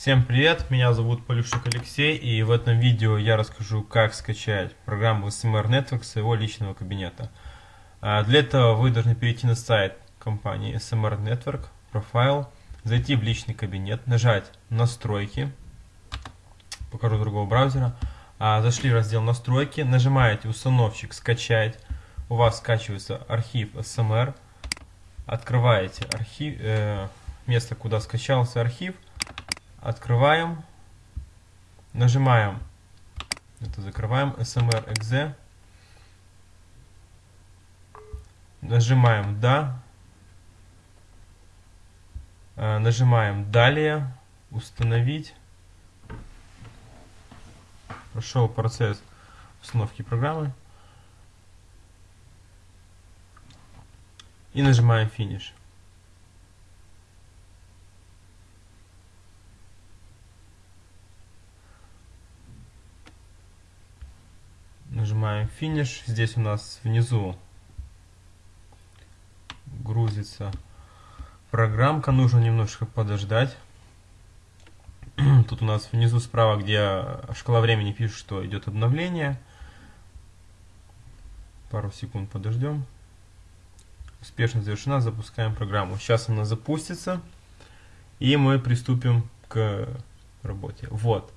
Всем привет, меня зовут Полюшек Алексей, и в этом видео я расскажу, как скачать программу SMR Network с своего личного кабинета. А, для этого вы должны перейти на сайт компании SMR Network, профайл, зайти в личный кабинет, нажать «Настройки», покажу другого браузера, а, зашли в раздел «Настройки», нажимаете «Установщик скачать», у вас скачивается архив SMR, открываете архив, э, место, куда скачался архив, открываем, нажимаем, это закрываем, smr.exe, нажимаем «Да», э, нажимаем «Далее», «Установить», прошел процесс установки программы, и нажимаем «Финиш». Нажимаем финиш. Здесь у нас внизу грузится программка. Нужно немножко подождать. Тут у нас внизу справа, где шкала времени пишет, что идет обновление. Пару секунд подождем. Успешно завершена. Запускаем программу. Сейчас она запустится. И мы приступим к работе. Вот.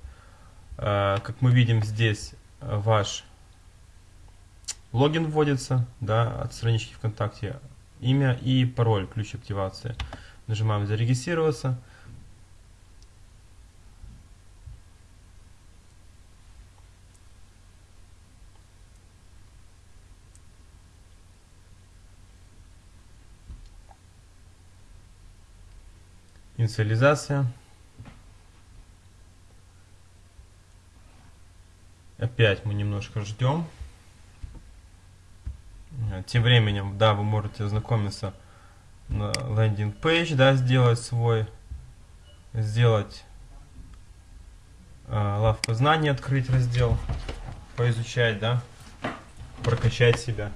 Э, как мы видим здесь ваш Логин вводится да, от странички ВКонтакте, имя и пароль, ключ активации. Нажимаем «Зарегистрироваться». Инициализация. Опять мы немножко ждем. Тем временем, да, вы можете ознакомиться на лендинг пейдж, да, сделать свой, сделать э, лавку знаний, открыть раздел, поизучать, да, прокачать себя.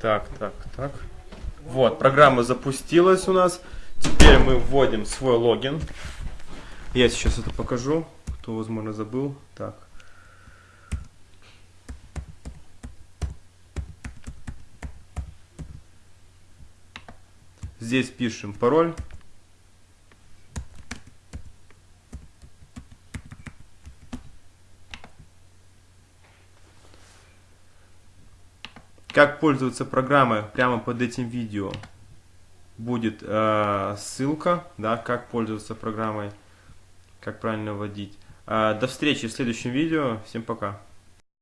Так, так, так. Вот, программа запустилась у нас. Теперь мы вводим свой логин. Я сейчас это покажу, кто, возможно, забыл. Так. Здесь пишем пароль. Как пользоваться программой прямо под этим видео будет э, ссылка, да, как пользоваться программой как правильно вводить. А, до встречи в следующем видео. Всем пока.